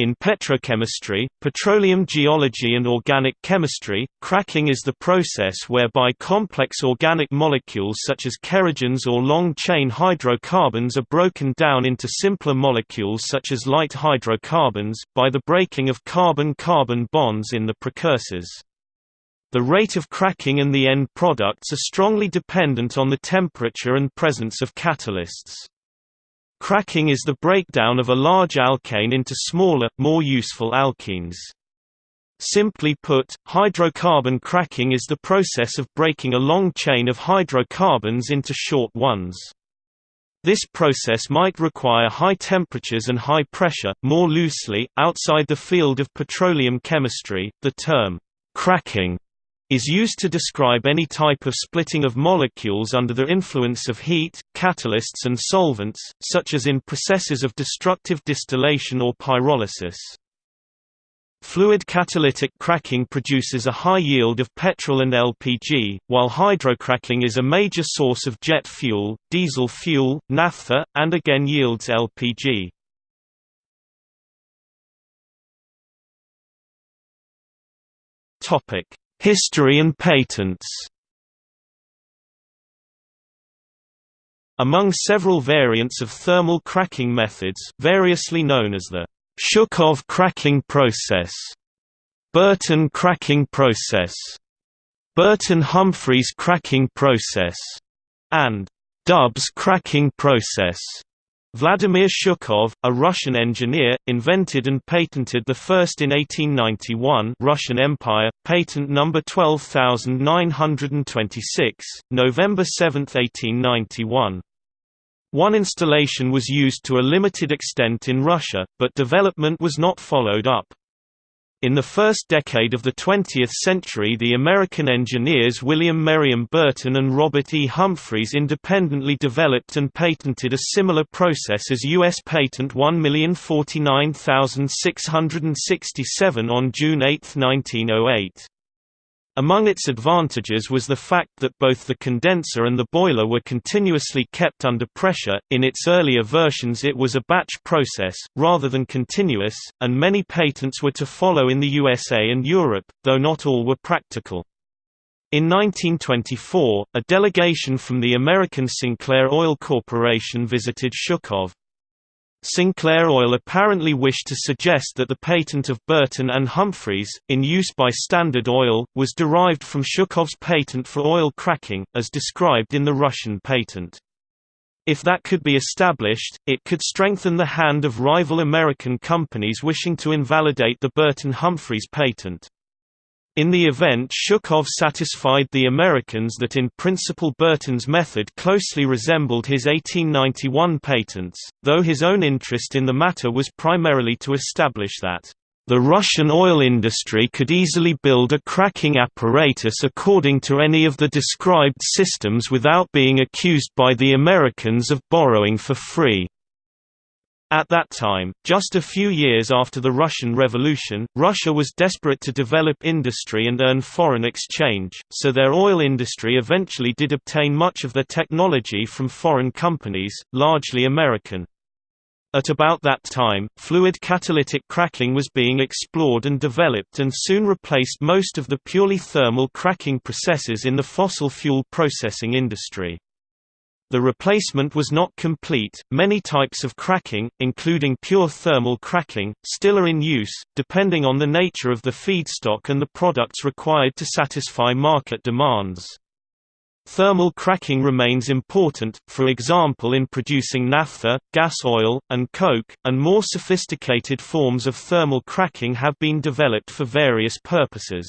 In petrochemistry, petroleum geology and organic chemistry, cracking is the process whereby complex organic molecules such as kerogens or long-chain hydrocarbons are broken down into simpler molecules such as light hydrocarbons, by the breaking of carbon-carbon bonds in the precursors. The rate of cracking and the end products are strongly dependent on the temperature and presence of catalysts. Cracking is the breakdown of a large alkane into smaller, more useful alkenes. Simply put, hydrocarbon cracking is the process of breaking a long chain of hydrocarbons into short ones. This process might require high temperatures and high pressure. More loosely, outside the field of petroleum chemistry, the term cracking is used to describe any type of splitting of molecules under the influence of heat, catalysts and solvents, such as in processes of destructive distillation or pyrolysis. Fluid catalytic cracking produces a high yield of petrol and LPG, while hydrocracking is a major source of jet fuel, diesel fuel, naphtha, and again yields LPG. Topic: History and patents Among several variants of thermal cracking methods variously known as the Shukhov cracking process, Burton cracking process, Burton-Humphreys cracking process, and Dubbs cracking process. Vladimir Shukhov, a Russian engineer, invented and patented the first in 1891 Russian Empire, patent number 12926, November 7, 1891. One installation was used to a limited extent in Russia, but development was not followed up. In the first decade of the 20th century the American engineers William Merriam Burton and Robert E. Humphreys independently developed and patented a similar process as U.S. Patent 1049667 on June 8, 1908. Among its advantages was the fact that both the condenser and the boiler were continuously kept under pressure. In its earlier versions, it was a batch process, rather than continuous, and many patents were to follow in the USA and Europe, though not all were practical. In 1924, a delegation from the American Sinclair Oil Corporation visited Shukhov, Sinclair Oil apparently wished to suggest that the patent of Burton and Humphreys, in use by Standard Oil, was derived from Shukhov's patent for oil cracking, as described in the Russian patent. If that could be established, it could strengthen the hand of rival American companies wishing to invalidate the Burton-Humphreys patent. In the event Shukhov satisfied the Americans that in principle Burton's method closely resembled his 1891 patents, though his own interest in the matter was primarily to establish that the Russian oil industry could easily build a cracking apparatus according to any of the described systems without being accused by the Americans of borrowing for free. At that time, just a few years after the Russian Revolution, Russia was desperate to develop industry and earn foreign exchange, so their oil industry eventually did obtain much of their technology from foreign companies, largely American. At about that time, fluid catalytic cracking was being explored and developed and soon replaced most of the purely thermal cracking processes in the fossil fuel processing industry. The replacement was not complete. Many types of cracking, including pure thermal cracking, still are in use, depending on the nature of the feedstock and the products required to satisfy market demands. Thermal cracking remains important, for example in producing naphtha, gas oil, and coke, and more sophisticated forms of thermal cracking have been developed for various purposes.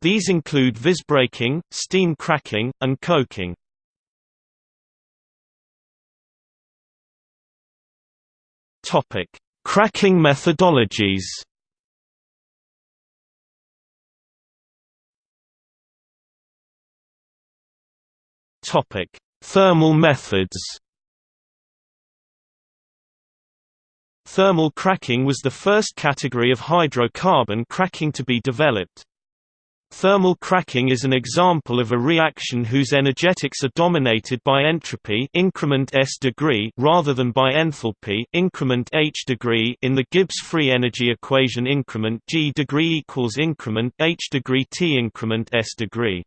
These include visbreaking, steam cracking, and coking. Topic: Cracking methodologies. Topic: Thermal methods. Thermal cracking was the first category of hydrocarbon cracking to be developed. Thermal cracking is an example of a reaction whose energetics are dominated by entropy increment s degree rather than by enthalpy increment h degree. In the Gibbs free energy equation increment g degree equals increment h degree t increment s degree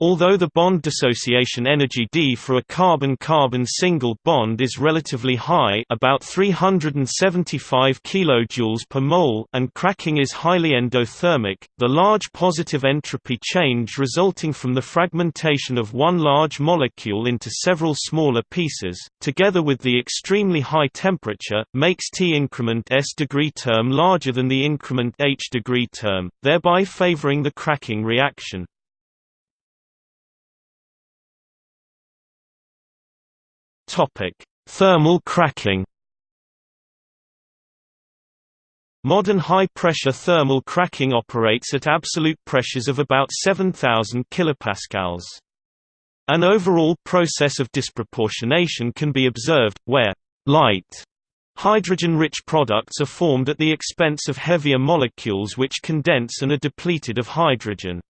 Although the bond dissociation energy D for a carbon-carbon single bond is relatively high about 375 kJ per mole and cracking is highly endothermic, the large positive entropy change resulting from the fragmentation of one large molecule into several smaller pieces, together with the extremely high temperature, makes T increment S degree term larger than the increment H degree term, thereby favoring the cracking reaction. Topic: Thermal cracking. Modern high-pressure thermal cracking operates at absolute pressures of about 7000 kilopascals. An overall process of disproportionation can be observed, where light hydrogen-rich products are formed at the expense of heavier molecules which condense and are depleted of hydrogen.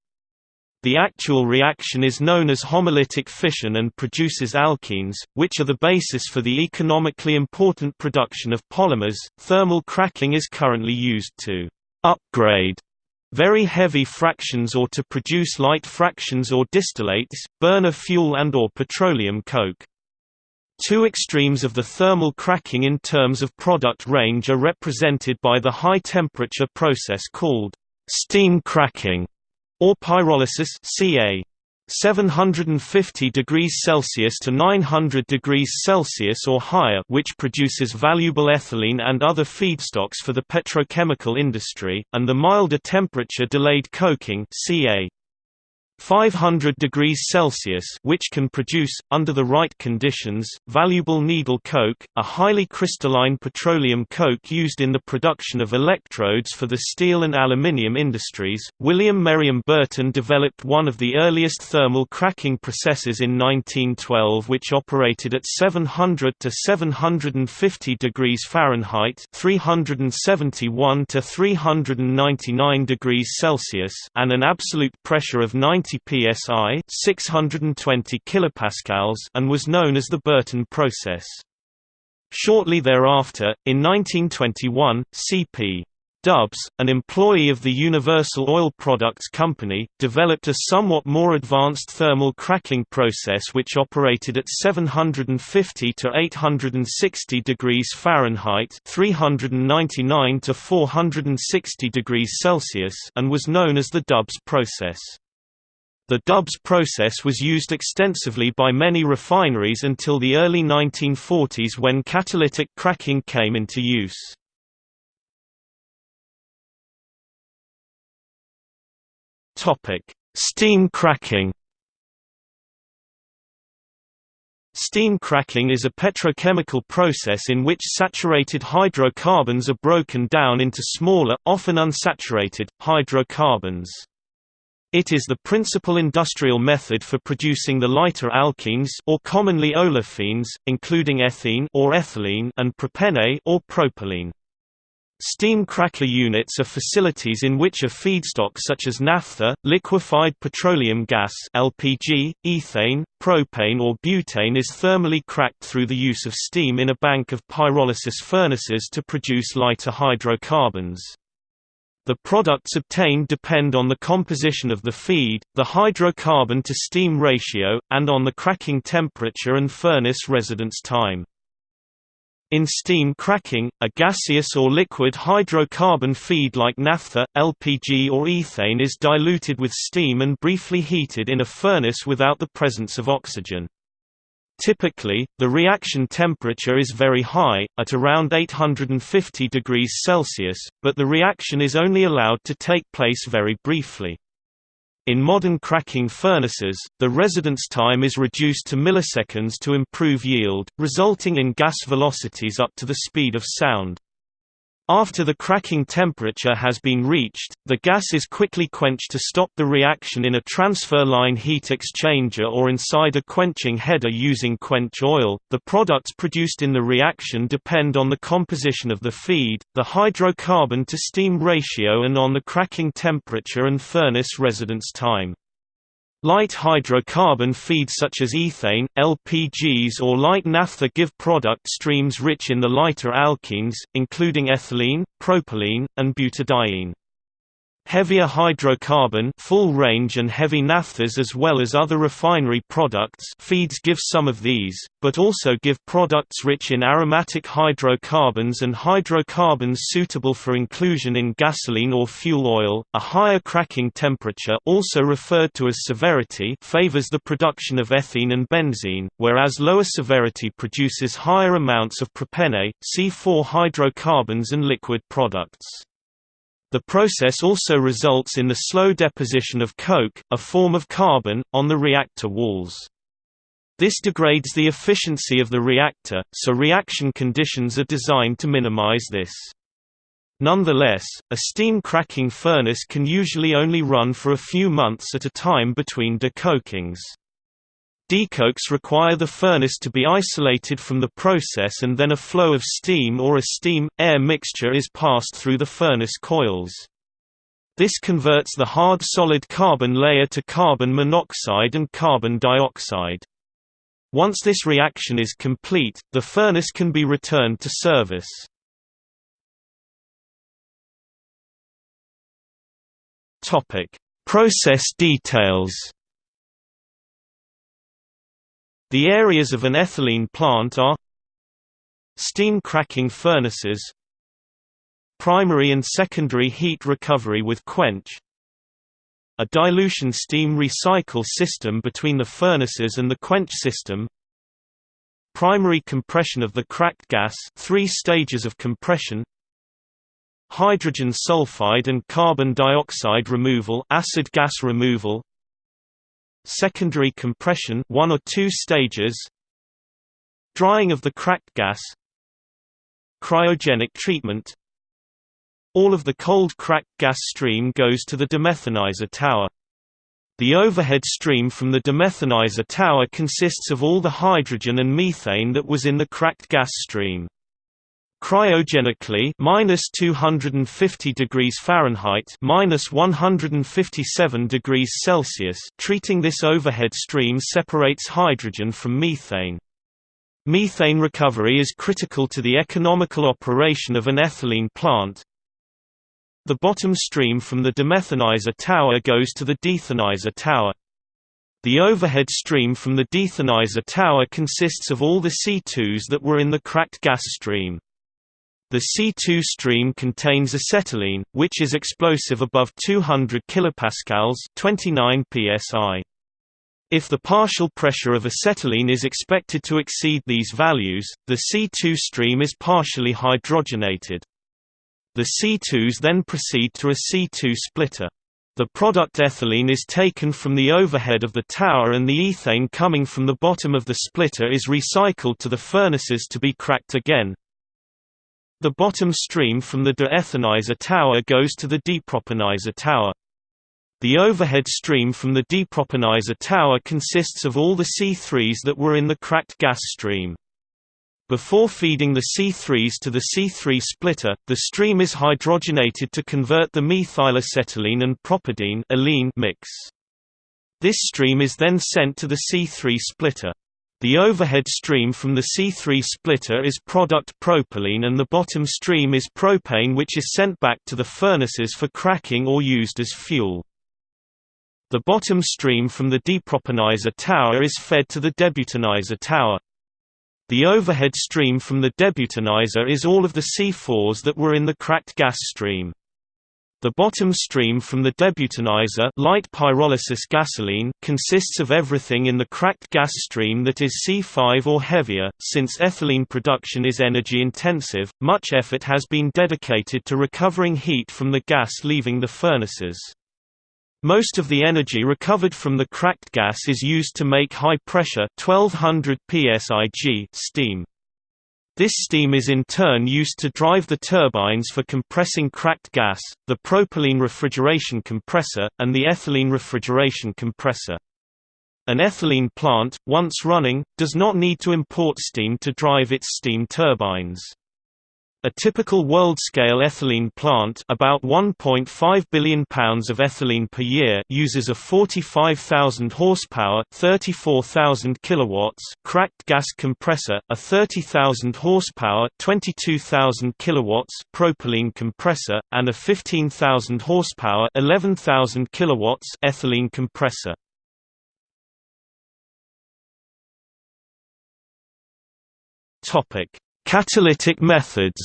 The actual reaction is known as homolytic fission and produces alkenes, which are the basis for the economically important production of polymers. Thermal cracking is currently used to upgrade very heavy fractions or to produce light fractions or distillates, burner fuel and or petroleum coke. Two extremes of the thermal cracking in terms of product range are represented by the high temperature process called steam cracking or pyrolysis ca. 750 degrees Celsius to 900 degrees Celsius or higher which produces valuable ethylene and other feedstocks for the petrochemical industry, and the milder temperature delayed coking ca 500 degrees Celsius which can produce, under the right conditions, valuable needle coke, a highly crystalline petroleum coke used in the production of electrodes for the steel and aluminium industries. William Merriam Burton developed one of the earliest thermal cracking processes in 1912 which operated at 700 to 750 degrees Fahrenheit 371 to 399 degrees Celsius and an absolute pressure of 90 psi 620 kilopascals and was known as the Burton process. Shortly thereafter, in 1921, C.P. Dubbs, an employee of the Universal Oil Products Company, developed a somewhat more advanced thermal cracking process which operated at 750 to 860 degrees Fahrenheit (399 to 460 degrees Celsius) and was known as the Dubbs process. The Dubbs process was used extensively by many refineries until the early 1940s when catalytic cracking came into use. Steam cracking Steam cracking is a petrochemical process in which saturated hydrocarbons are broken down into smaller, often unsaturated, hydrocarbons. It is the principal industrial method for producing the lighter alkenes or commonly olefines, including ethene or ethylene and propene or propylene. Steam cracker units are facilities in which a feedstock such as naphtha, liquefied petroleum gas LPG, ethane, propane or butane is thermally cracked through the use of steam in a bank of pyrolysis furnaces to produce lighter hydrocarbons. The products obtained depend on the composition of the feed, the hydrocarbon to steam ratio, and on the cracking temperature and furnace residence time. In steam cracking, a gaseous or liquid hydrocarbon feed like naphtha, LPG or ethane is diluted with steam and briefly heated in a furnace without the presence of oxygen. Typically, the reaction temperature is very high, at around 850 degrees Celsius, but the reaction is only allowed to take place very briefly. In modern cracking furnaces, the residence time is reduced to milliseconds to improve yield, resulting in gas velocities up to the speed of sound. After the cracking temperature has been reached, the gas is quickly quenched to stop the reaction in a transfer line heat exchanger or inside a quenching header using quench oil. The products produced in the reaction depend on the composition of the feed, the hydrocarbon to steam ratio, and on the cracking temperature and furnace residence time. Light hydrocarbon feeds such as ethane, LPGs or light naphtha give product streams rich in the lighter alkenes, including ethylene, propylene, and butadiene. Heavier hydrocarbon full range and heavy naphthas as well as other refinery products feeds give some of these, but also give products rich in aromatic hydrocarbons and hydrocarbons suitable for inclusion in gasoline or fuel oil. A higher cracking temperature also referred to as severity favors the production of ethene and benzene, whereas lower severity produces higher amounts of propene, C4 hydrocarbons and liquid products. The process also results in the slow deposition of coke, a form of carbon, on the reactor walls. This degrades the efficiency of the reactor, so reaction conditions are designed to minimize this. Nonetheless, a steam cracking furnace can usually only run for a few months at a time between decokings. Decokes require the furnace to be isolated from the process and then a flow of steam or a steam-air mixture is passed through the furnace coils. This converts the hard solid carbon layer to carbon monoxide and carbon dioxide. Once this reaction is complete, the furnace can be returned to service. Process details the areas of an ethylene plant are Steam cracking furnaces Primary and secondary heat recovery with quench A dilution steam recycle system between the furnaces and the quench system Primary compression of the cracked gas three stages of compression Hydrogen sulfide and carbon dioxide removal acid gas removal secondary compression one or two stages drying of the cracked gas cryogenic treatment. All of the cold cracked gas stream goes to the demethanizer tower. The overhead stream from the demethanizer tower consists of all the hydrogen and methane that was in the cracked gas stream Cryogenically minus 250 degrees Fahrenheit minus 157 degrees Celsius treating this overhead stream separates hydrogen from methane. Methane recovery is critical to the economical operation of an ethylene plant. The bottom stream from the demethanizer tower goes to the deethanizer tower. The overhead stream from the deethanizer tower consists of all the C2s that were in the cracked gas stream. The C2 stream contains acetylene, which is explosive above 200 kPa 29 psi. If the partial pressure of acetylene is expected to exceed these values, the C2 stream is partially hydrogenated. The C2s then proceed to a C2 splitter. The product ethylene is taken from the overhead of the tower and the ethane coming from the bottom of the splitter is recycled to the furnaces to be cracked again, the bottom stream from the deethanizer tower goes to the depropanizer tower. The overhead stream from the depropanizer tower consists of all the C3s that were in the cracked gas stream. Before feeding the C3s to the C3 splitter, the stream is hydrogenated to convert the methylacetylene and propadiene mix. This stream is then sent to the C3 splitter. The overhead stream from the C3 splitter is product propylene and the bottom stream is propane which is sent back to the furnaces for cracking or used as fuel. The bottom stream from the depropanizer tower is fed to the debutanizer tower. The overhead stream from the debutanizer is all of the C4s that were in the cracked gas stream. The bottom stream from the debutanizer light pyrolysis gasoline consists of everything in the cracked gas stream that is C5 or heavier. Since ethylene production is energy intensive, much effort has been dedicated to recovering heat from the gas leaving the furnaces. Most of the energy recovered from the cracked gas is used to make high pressure 1200 psig steam. This steam is in turn used to drive the turbines for compressing cracked gas, the propylene refrigeration compressor, and the ethylene refrigeration compressor. An ethylene plant, once running, does not need to import steam to drive its steam turbines. A typical world-scale ethylene plant about 1.5 billion pounds of ethylene per year uses a 45,000 horsepower 34,000 kilowatts cracked gas compressor, a 30,000 horsepower 22,000 kilowatts propylene compressor, and a 15,000 horsepower 11,000 kilowatts ethylene compressor. Topic Catalytic methods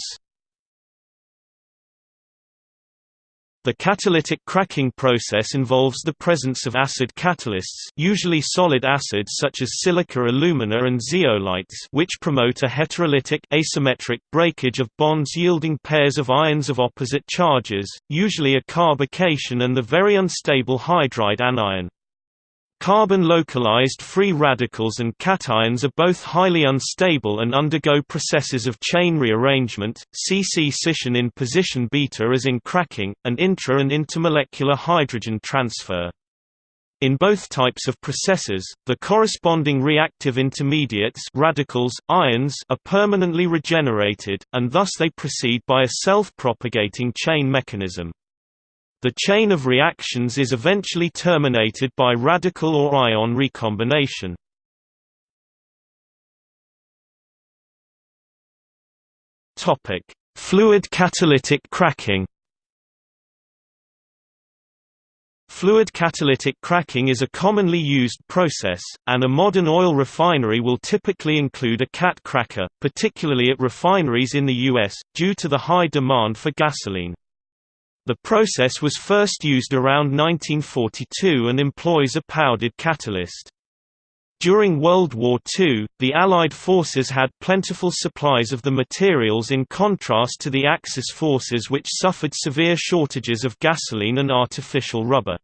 The catalytic cracking process involves the presence of acid catalysts usually solid acids such as silica alumina and zeolites which promote a heterolytic asymmetric breakage of bonds yielding pairs of ions of opposite charges, usually a carbocation and the very unstable hydride anion. Carbon-localized free radicals and cations are both highly unstable and undergo processes of chain rearrangement, C-C scission in position beta as in cracking, and intra- and intermolecular hydrogen transfer. In both types of processes, the corresponding reactive intermediates radicals, ions are permanently regenerated, and thus they proceed by a self-propagating chain mechanism. The chain of reactions is eventually terminated by radical or ion recombination. Topic: Fluid catalytic cracking. Fluid catalytic cracking is a commonly used process, and a modern oil refinery will typically include a cat cracker, particularly at refineries in the U.S., due to the high demand for gasoline. The process was first used around 1942 and employs a powdered catalyst. During World War II, the Allied forces had plentiful supplies of the materials in contrast to the Axis forces which suffered severe shortages of gasoline and artificial rubber.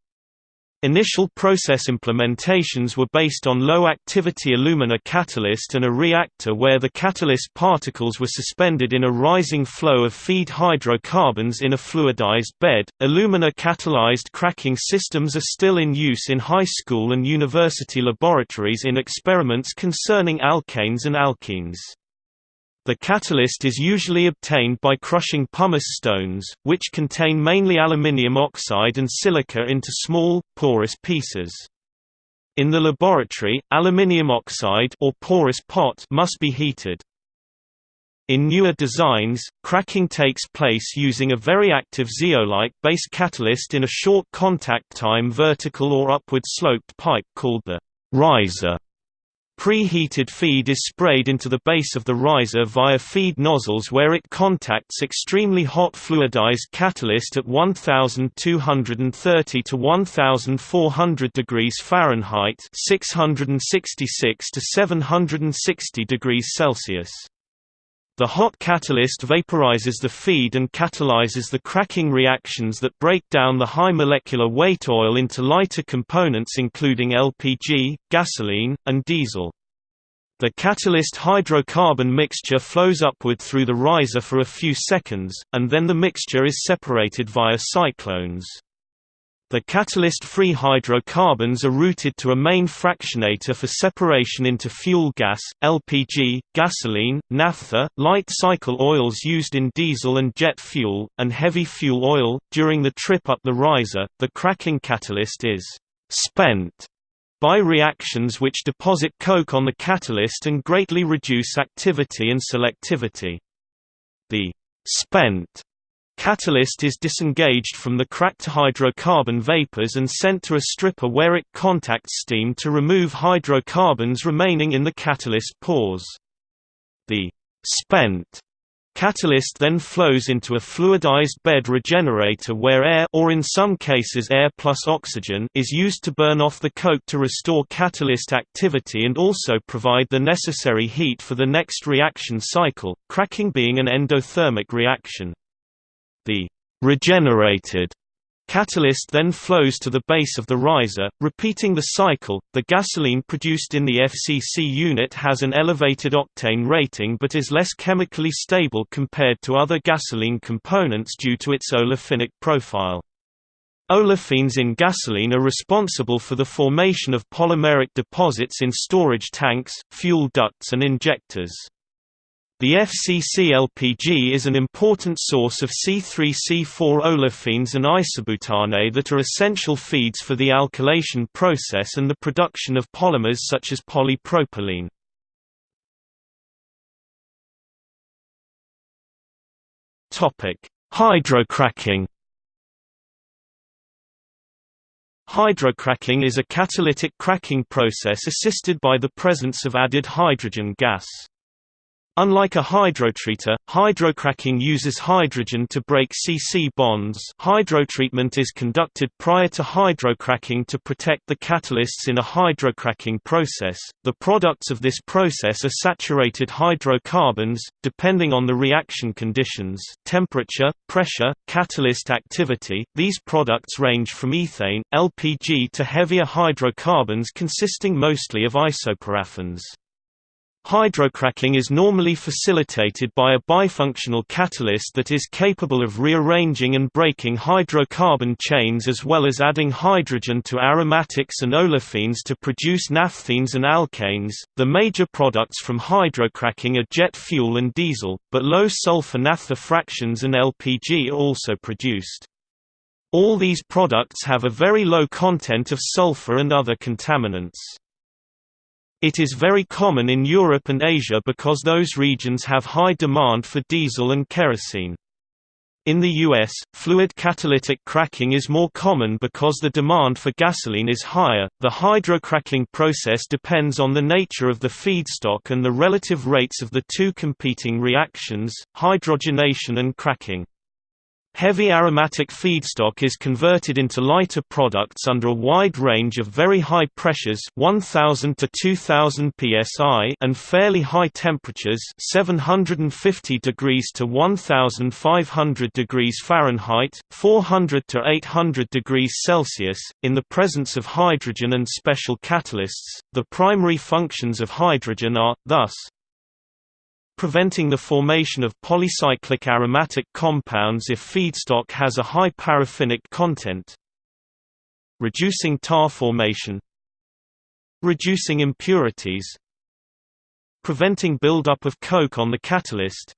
Initial process implementations were based on low-activity alumina catalyst and a reactor where the catalyst particles were suspended in a rising flow of feed hydrocarbons in a fluidized bed. Alumina catalyzed cracking systems are still in use in high school and university laboratories in experiments concerning alkanes and alkenes. The catalyst is usually obtained by crushing pumice stones, which contain mainly aluminium oxide and silica into small, porous pieces. In the laboratory, aluminium oxide or porous pot must be heated. In newer designs, cracking takes place using a very active zeolite-based catalyst in a short contact time vertical or upward sloped pipe called the riser. Preheated feed is sprayed into the base of the riser via feed nozzles where it contacts extremely hot fluidized catalyst at 1230 to 1400 degrees Fahrenheit, 666 to 760 degrees Celsius. The hot catalyst vaporizes the feed and catalyzes the cracking reactions that break down the high molecular weight oil into lighter components including LPG, gasoline, and diesel. The catalyst hydrocarbon mixture flows upward through the riser for a few seconds, and then the mixture is separated via cyclones. The catalyst-free hydrocarbons are routed to a main fractionator for separation into fuel gas, LPG, gasoline, naphtha, light cycle oils used in diesel and jet fuel, and heavy fuel oil. During the trip up the riser, the cracking catalyst is spent by reactions which deposit coke on the catalyst and greatly reduce activity and selectivity. The spent Catalyst is disengaged from the cracked hydrocarbon vapors and sent to a stripper where it contacts steam to remove hydrocarbons remaining in the catalyst pores. The spent Catalyst then flows into a fluidized bed regenerator where air or in some cases air plus oxygen is used to burn off the coke to restore catalyst activity and also provide the necessary heat for the next reaction cycle, cracking being an endothermic reaction. The regenerated Catalyst then flows to the base of the riser, repeating the cycle. The gasoline produced in the FCC unit has an elevated octane rating but is less chemically stable compared to other gasoline components due to its olefinic profile. Olefins in gasoline are responsible for the formation of polymeric deposits in storage tanks, fuel ducts and injectors. The FCC LPG is an important source of C3C4 olefins and isobutane that are essential feeds for the alkylation process and the production of polymers such as polypropylene. Hydrocracking Hydrocracking is a catalytic cracking process assisted by the presence of added hydrogen gas. Unlike a hydrotreater, hydrocracking uses hydrogen to break C-C bonds hydrotreatment is conducted prior to hydrocracking to protect the catalysts in a hydrocracking process. The products of this process are saturated hydrocarbons, depending on the reaction conditions temperature, pressure, catalyst activity. These products range from ethane, LPG to heavier hydrocarbons consisting mostly of isoparaffins. Hydrocracking is normally facilitated by a bifunctional catalyst that is capable of rearranging and breaking hydrocarbon chains as well as adding hydrogen to aromatics and olefins to produce naphthenes and alkanes. The major products from hydrocracking are jet fuel and diesel, but low sulfur naphtha fractions and LPG are also produced. All these products have a very low content of sulfur and other contaminants. It is very common in Europe and Asia because those regions have high demand for diesel and kerosene. In the US, fluid catalytic cracking is more common because the demand for gasoline is higher. The hydrocracking process depends on the nature of the feedstock and the relative rates of the two competing reactions, hydrogenation and cracking. Heavy aromatic feedstock is converted into lighter products under a wide range of very high pressures 1000 to 2000 psi and fairly high temperatures 750 degrees to 1500 degrees Fahrenheit 400 to 800 degrees Celsius. In the presence of hydrogen and special catalysts the primary functions of hydrogen are thus preventing the formation of polycyclic aromatic compounds if feedstock has a high paraffinic content. Reducing tar formation. Reducing impurities. Preventing buildup of coke on the catalyst.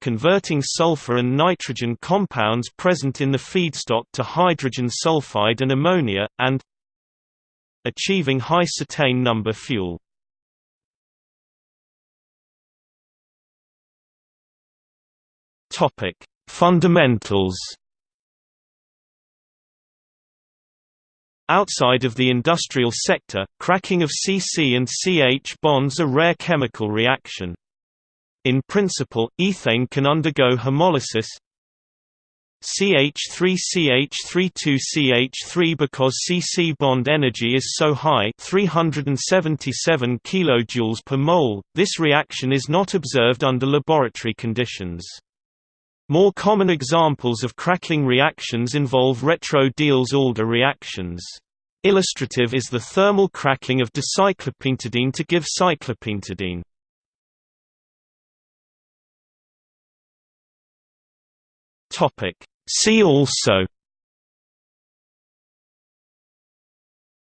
Converting sulfur and nitrogen compounds present in the feedstock to hydrogen sulfide and ammonia, and achieving high cetane number fuel. Topic: Fundamentals. Outside of the industrial sector, cracking of CC and CH bonds a rare chemical reaction. In principle, ethane can undergo homolysis CH3CH32CH3 because CC bond energy is so high 377 kJ per mole, this reaction is not observed under laboratory conditions. More common examples of cracking reactions involve retro-Diels-Alder reactions. Illustrative is the thermal cracking of dicyclopentadiene to give cyclopentadiene. See also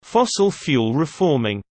Fossil fuel reforming